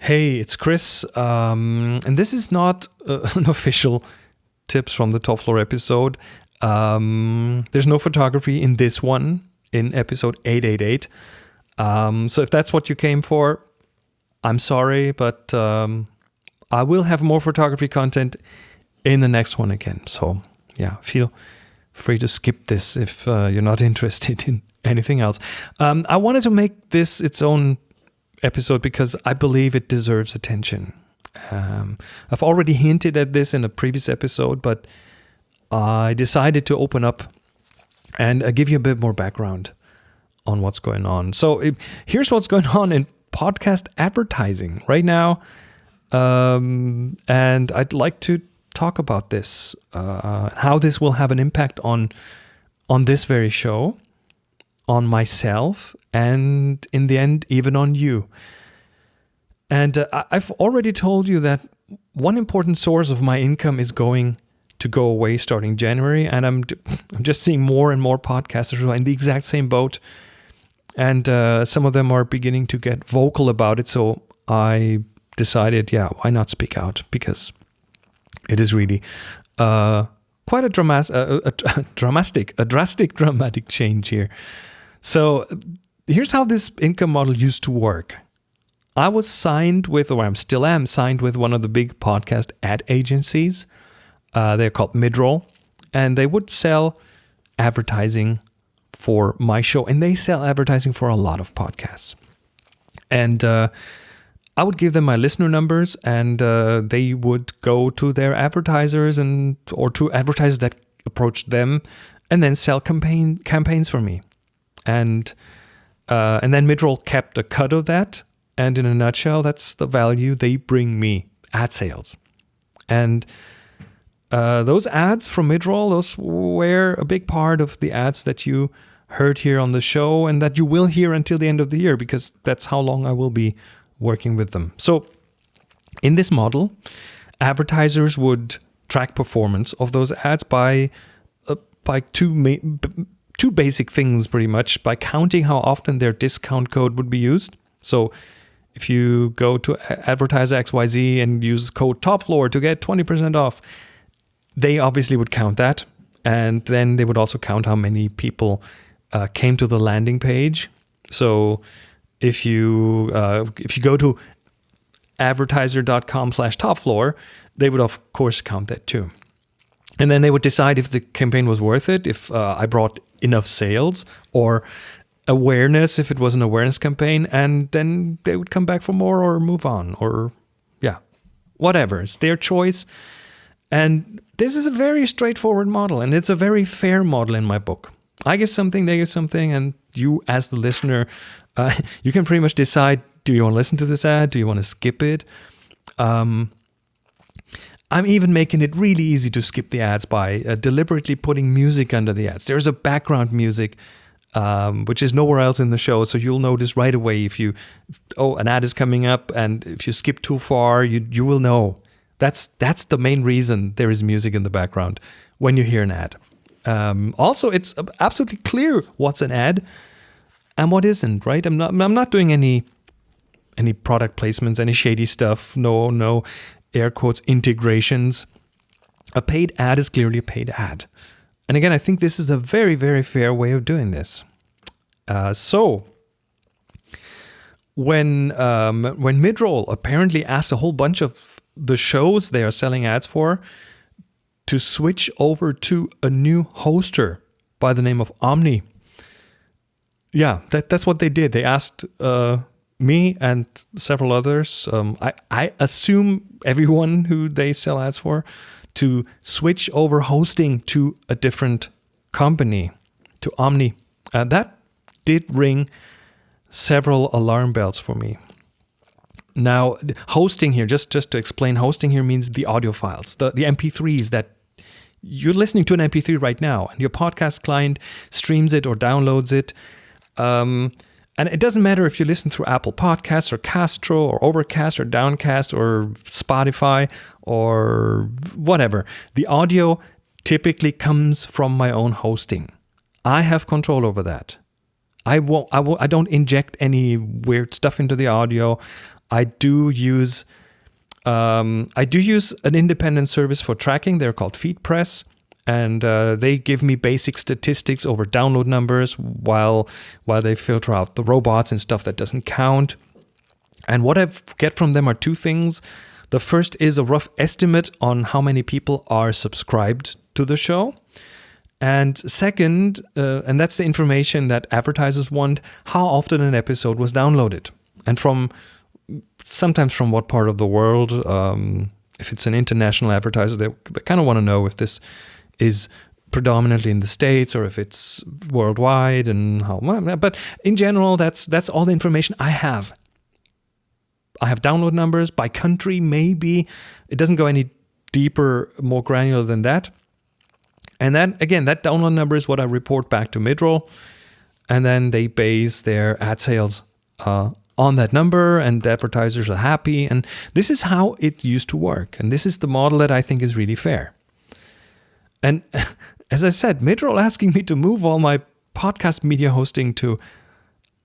Hey, it's Chris, um, and this is not uh, an official tips from the top floor episode. Um, there's no photography in this one, in episode 888. Um, so if that's what you came for, I'm sorry, but um, I will have more photography content in the next one again. So yeah, feel free to skip this if uh, you're not interested in anything else. Um, I wanted to make this its own episode because I believe it deserves attention. Um, I've already hinted at this in a previous episode, but I decided to open up and uh, give you a bit more background on what's going on. So it, here's what's going on in podcast advertising right now. Um, and I'd like to talk about this, uh, how this will have an impact on on this very show on myself and in the end even on you. And uh, i've already told you that one important source of my income is going to go away starting january and i'm, I'm just seeing more and more podcasters who are in the exact same boat. And uh, some of them are beginning to get vocal about it so i decided yeah why not speak out? Because it is really uh, quite a, dramas- a, a, a dramatic a drastic dramatic change here so here's how this income model used to work. I was signed with, or I'm still am signed with one of the big podcast ad agencies. Uh, they're called Midroll, and they would sell advertising for my show, and they sell advertising for a lot of podcasts. And uh, I would give them my listener numbers, and uh, they would go to their advertisers and or to advertisers that approached them, and then sell campaign campaigns for me and uh, and then Midroll kept a cut of that. And in a nutshell, that's the value they bring me ad sales. And uh, those ads from Midroll, those were a big part of the ads that you heard here on the show and that you will hear until the end of the year because that's how long I will be working with them. So, in this model, advertisers would track performance of those ads by uh, by two main two basic things pretty much by counting how often their discount code would be used. So if you go to advertiser XYZ and use code top floor to get 20% off, they obviously would count that. And then they would also count how many people uh, came to the landing page. So if you uh, if you go to advertiser.com slash top floor, they would of course count that too. And then they would decide if the campaign was worth it, if uh, I brought enough sales or awareness, if it was an awareness campaign, and then they would come back for more or move on or, yeah, whatever. It's their choice. And this is a very straightforward model, and it's a very fair model in my book. I get something, they get something, and you, as the listener, uh, you can pretty much decide do you want to listen to this ad? Do you want to skip it? Um, I'm even making it really easy to skip the ads by uh, deliberately putting music under the ads. There's a background music, um, which is nowhere else in the show, so you'll notice right away if you, oh, an ad is coming up, and if you skip too far, you you will know. That's that's the main reason there is music in the background when you hear an ad. Um, also, it's absolutely clear what's an ad and what isn't. Right? I'm not I'm not doing any any product placements, any shady stuff. No, no air quotes integrations. A paid ad is clearly a paid ad. And again, I think this is a very, very fair way of doing this. Uh, so, when um, when Midroll apparently asked a whole bunch of the shows they are selling ads for to switch over to a new hoster by the name of Omny. Yeah, that, that's what they did. They asked uh, me and several others, um, I, I assume everyone who they sell ads for, to switch over hosting to a different company, to Omny. Uh, that did ring several alarm bells for me. Now, hosting here, just, just to explain, hosting here means the audio files, the, the MP3s that you're listening to an MP3 right now, and your podcast client streams it or downloads it. Um, and it doesn't matter if you listen through Apple Podcasts or Castro or Overcast or Downcast or Spotify or whatever. The audio typically comes from my own hosting. I have control over that. I won't, I won't, I don't inject any weird stuff into the audio. I do use um, I do use an independent service for tracking. They're called FeedPress, and uh, they give me basic statistics over download numbers while while they filter out the robots and stuff that doesn't count. And what I get from them are two things. The first is a rough estimate on how many people are subscribed to the show. And second, uh, and that's the information that advertisers want, how often an episode was downloaded. And from sometimes from what part of the world. Um, if it's an international advertiser, they, they kind of want to know if this is predominantly in the states or if it's worldwide and how. But in general, that's that's all the information I have. I have download numbers by country, maybe. It doesn't go any deeper, more granular than that. And then again, that download number is what I report back to Midroll. And then they base their ad sales uh, on that number and advertisers are happy. And this is how it used to work. And this is the model that I think is really fair. And as I said, Midroll asking me to move all my podcast media hosting to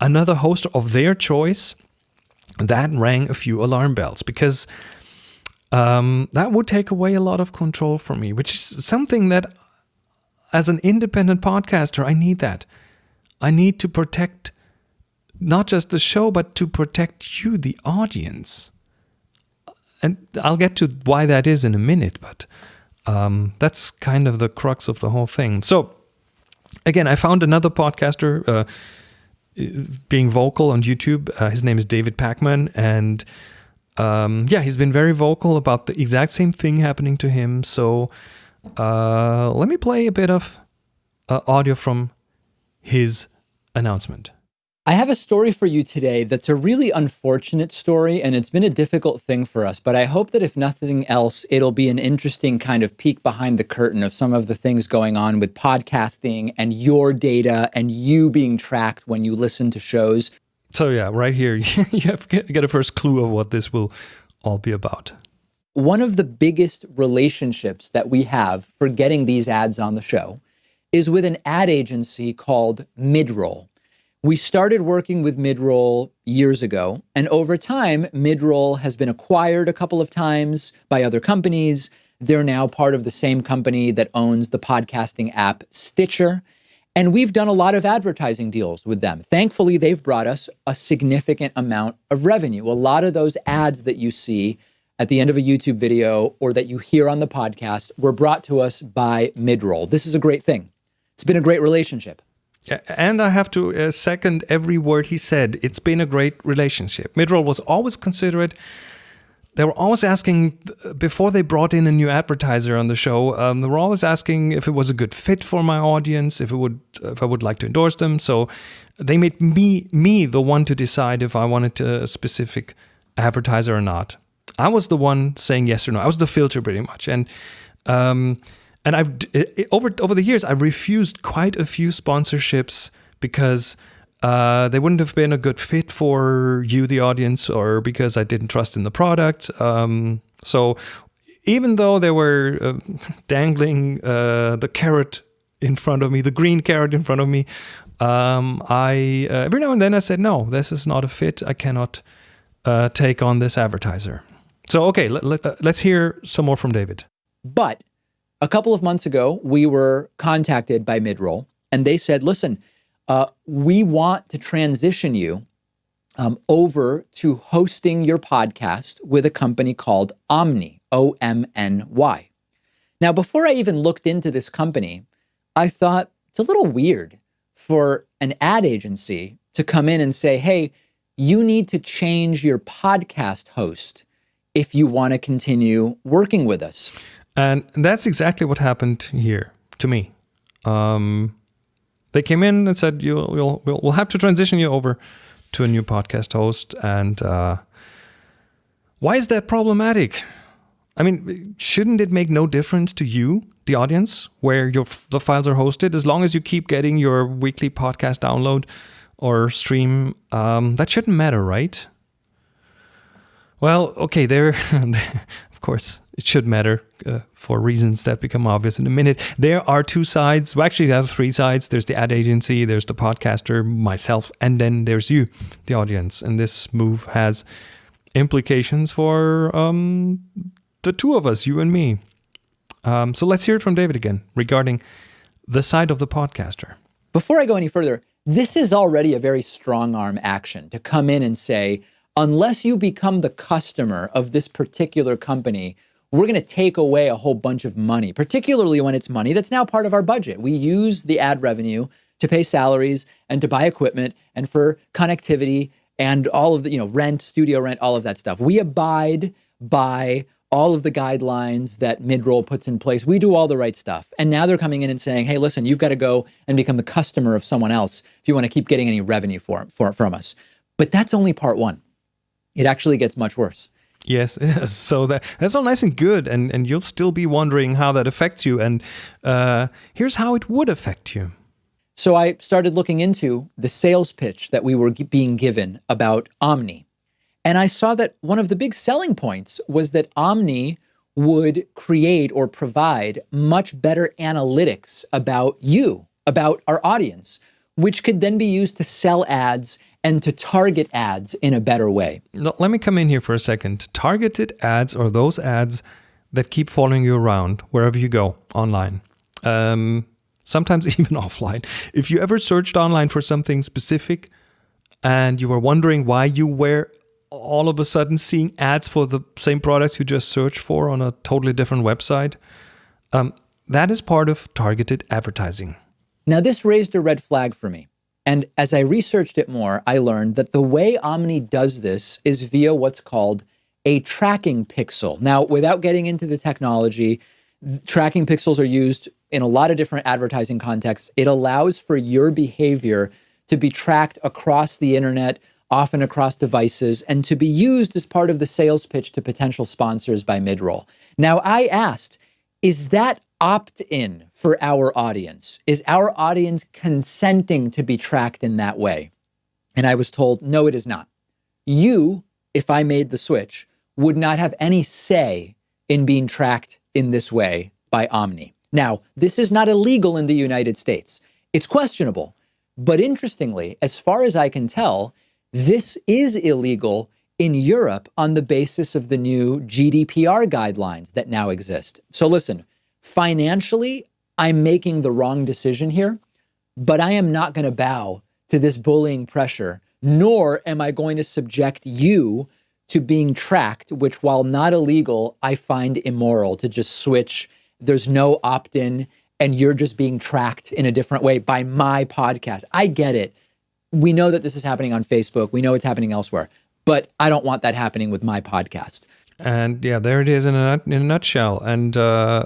another host of their choice, that rang a few alarm bells because um, that would take away a lot of control from me, which is something that as an independent podcaster, I need that. I need to protect not just the show, but to protect you, the audience. And I'll get to why that is in a minute, but um, that's kind of the crux of the whole thing. So, again, I found another podcaster uh, being vocal on YouTube. Uh, his name is David Pakman, and um, yeah, he's been very vocal about the exact same thing happening to him. So, uh, let me play a bit of uh, audio from his announcement. I have a story for you today that's a really unfortunate story, and it's been a difficult thing for us. But I hope that if nothing else, it'll be an interesting kind of peek behind the curtain of some of the things going on with podcasting and your data and you being tracked when you listen to shows. So, yeah, right here, you have get a first clue of what this will all be about. One of the biggest relationships that we have for getting these ads on the show is with an ad agency called Midroll. We started working with Midroll years ago, and over time, Midroll has been acquired a couple of times by other companies. They're now part of the same company that owns the podcasting app Stitcher. And we've done a lot of advertising deals with them. Thankfully, they've brought us a significant amount of revenue. A lot of those ads that you see at the end of a YouTube video or that you hear on the podcast were brought to us by Midroll. This is a great thing. It's been a great relationship. And I have to uh, second every word he said. It's been a great relationship. Midroll was always considerate. They were always asking before they brought in a new advertiser on the show. Um, they were always asking if it was a good fit for my audience, if it would, if I would like to endorse them. So they made me me the one to decide if I wanted a specific advertiser or not. I was the one saying yes or no. I was the filter pretty much, and um, and I've over over the years I've refused quite a few sponsorships because uh, they wouldn't have been a good fit for you, the audience, or because I didn't trust in the product. Um, so even though they were uh, dangling uh, the carrot in front of me, the green carrot in front of me, um, I uh, every now and then I said, no, this is not a fit. I cannot uh, take on this advertiser. So okay, let, let, uh, let's hear some more from David. But a couple of months ago, we were contacted by Midroll, and they said, listen, uh, we want to transition you um, over to hosting your podcast with a company called Omny, O M N Y. Now, before I even looked into this company, I thought it's a little weird for an ad agency to come in and say, hey, you need to change your podcast host if you want to continue working with us. And that's exactly what happened here to me. Um, they came in and said, you, will we'll, we'll have to transition you over to a new podcast host. And uh, why is that problematic? I mean, shouldn't it make no difference to you, the audience, where your the files are hosted, as long as you keep getting your weekly podcast download or stream? Um, that shouldn't matter, right? Well, okay, there, of course, it should matter uh, for reasons that become obvious in a minute. There are two sides. Well, actually, there are three sides. There's the ad agency, there's the podcaster, myself, and then there's you, the audience. And this move has implications for um, the two of us, you and me. Um, so let's hear it from David again regarding the side of the podcaster. Before I go any further, this is already a very strong arm action to come in and say, unless you become the customer of this particular company, we're going to take away a whole bunch of money, particularly when it's money that's now part of our budget. We use the ad revenue to pay salaries and to buy equipment and for connectivity and all of the, you know, rent, studio rent, all of that stuff. We abide by all of the guidelines that midroll puts in place. We do all the right stuff. And now they're coming in and saying, hey, listen, you've got to go and become the customer of someone else if you want to keep getting any revenue for, for, from us. But that's only part one. It actually gets much worse. Yes, so that that's all nice and good, and and you'll still be wondering how that affects you. And uh, here's how it would affect you. So I started looking into the sales pitch that we were being given about Omny, and I saw that one of the big selling points was that Omny would create or provide much better analytics about you, about our audience, which could then be used to sell ads and to target ads in a better way. Let me come in here for a second. Targeted ads are those ads that keep following you around wherever you go online. Um, sometimes even offline. If you ever searched online for something specific and you were wondering why you were all of a sudden seeing ads for the same products you just searched for on a totally different website, um, that is part of targeted advertising. Now, this raised a red flag for me. And as I researched it more, I learned that the way Omny does this is via what's called a tracking pixel. Now, without getting into the technology, tracking pixels are used in a lot of different advertising contexts. It allows for your behavior to be tracked across the internet, often across devices, and to be used as part of the sales pitch to potential sponsors by midroll. Now, I asked, is that opt in for our audience? Is our audience consenting to be tracked in that way? And I was told, no, it is not. You, if I made the switch, would not have any say in being tracked in this way by Omny. Now, this is not illegal in the United States. It's questionable. But interestingly, as far as I can tell, this is illegal in Europe on the basis of the new GDPR guidelines that now exist. So listen, financially, I'm making the wrong decision here, but I am not going to bow to this bullying pressure, nor am I going to subject you to being tracked, which while not illegal, I find immoral to just switch. There's no opt in and you're just being tracked in a different way by my podcast. I get it. We know that this is happening on Facebook. We know it's happening elsewhere, but I don't want that happening with my podcast. And yeah, there it is in a, in a nutshell. And uh,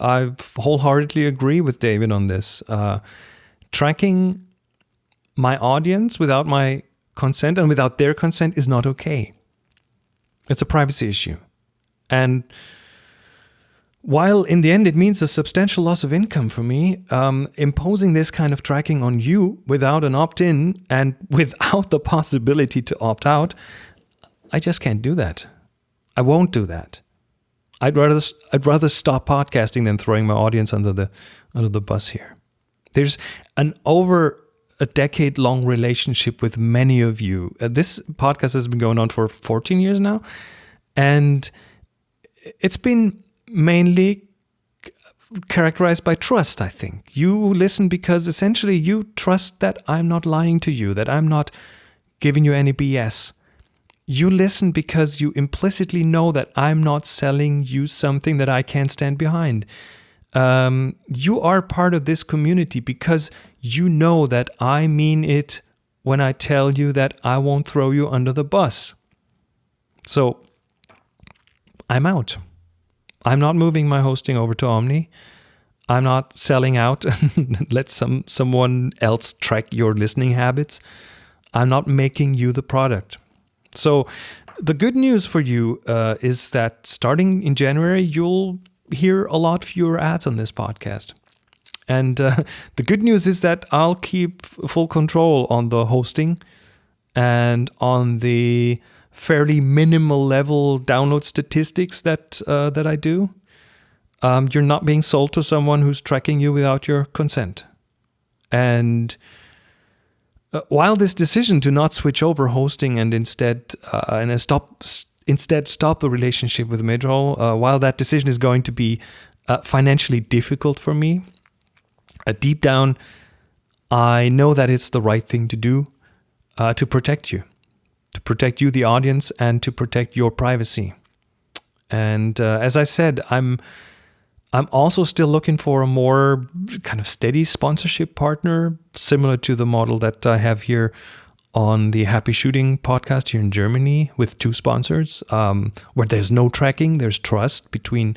I wholeheartedly agree with David on this. Uh, tracking my audience without my consent and without their consent is not okay. It's a privacy issue. And while in the end it means a substantial loss of income for me, um, imposing this kind of tracking on you without an opt in and without the possibility to opt out, I just can't do that. I won't do that. I'd rather I'd rather stop podcasting than throwing my audience under the under the bus here. There's an over a decade long relationship with many of you. Uh, this podcast has been going on for 14 years now, and it's been mainly characterized by trust, I think. You listen because essentially you trust that I'm not lying to you, that I'm not giving you any BS you listen because you implicitly know that I'm not selling you something that I can't stand behind. Um, you are part of this community because you know that I mean it when I tell you that I won't throw you under the bus. So I'm out. I'm not moving my hosting over to Omny. I'm not selling out and let some someone else track your listening habits. I'm not making you the product. So the good news for you uh, is that starting in January, you'll hear a lot fewer ads on this podcast. And uh, the good news is that I'll keep full control on the hosting and on the fairly minimal level download statistics that uh, that I do. Um, you're not being sold to someone who's tracking you without your consent, and uh, while this decision to not switch over hosting and instead uh, and stop instead stop the relationship with Midroll, uh, while that decision is going to be uh, financially difficult for me, uh, deep down, I know that it's the right thing to do to protect you, to protect you, the audience, and to protect your privacy. And as I said, I'm I'm also still looking for a more kind of steady sponsorship partner, similar to the model that I have here on the Happy Shooting podcast here in Germany with two sponsors, um, where there's no tracking, there's trust between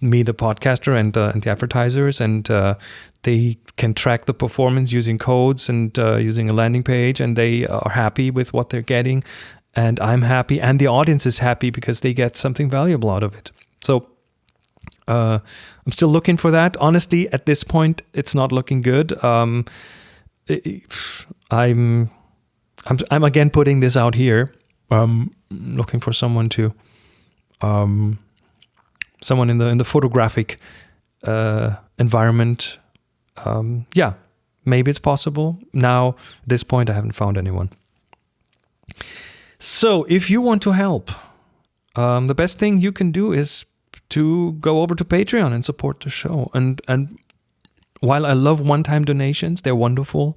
me, the podcaster, and, uh, and the advertisers, and uh, they can track the performance using codes and uh, using a landing page, and they are happy with what they're getting, and I'm happy, and the audience is happy because they get something valuable out of it. So uh, I'm still looking for that. Honestly, at this point, it's not looking good. Um, I'm, I'm, I'm again putting this out here. Um, looking for someone to, um, someone in the in the photographic uh, environment. Um, yeah, maybe it's possible. Now, at this point, I haven't found anyone. So, if you want to help, um, the best thing you can do is to go over to Patreon and support the show. And and while I love one-time donations, they're wonderful.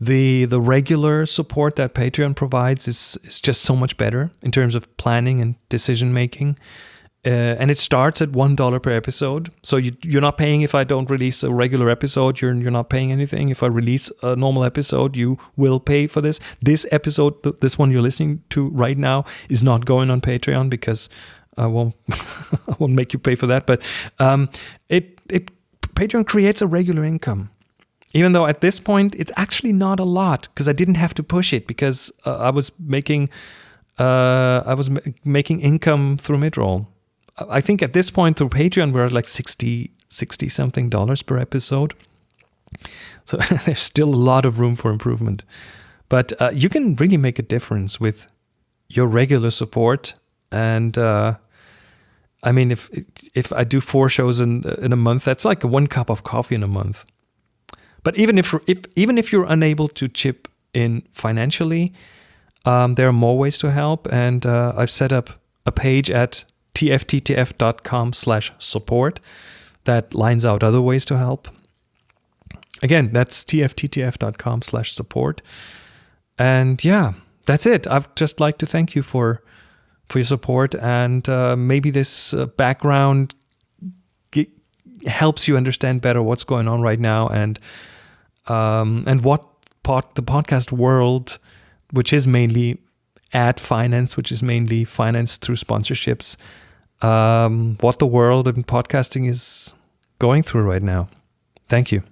The the regular support that Patreon provides is is just so much better in terms of planning and decision making. Uh, and it starts at one dollar per episode. So you, you're not paying if I don't release a regular episode. You're you're not paying anything. If I release a normal episode, you will pay for this. This episode, this one you're listening to right now, is not going on Patreon because I won't I won't make you pay for that, but um, it it Patreon creates a regular income. Even though at this point it's actually not a lot because I didn't have to push it because uh, I was making uh, I was making income through midroll. I think at this point through Patreon we're at like 60 60 something dollars per episode. So there's still a lot of room for improvement. But uh, you can really make a difference with your regular support and uh, I mean, if if I do four shows in in a month, that's like one cup of coffee in a month. But even if if even if you're unable to chip in financially, um, there are more ways to help, and uh, I've set up a page at tfttf.com/support that lines out other ways to help. Again, that's tfttf.com/support, and yeah, that's it. I'd just like to thank you for for your support. And uh, maybe this uh, background helps you understand better what's going on right now and um, and what pod- the podcast world, which is mainly ad finance, which is mainly financed through sponsorships, um, what the world in podcasting is going through right now. Thank you.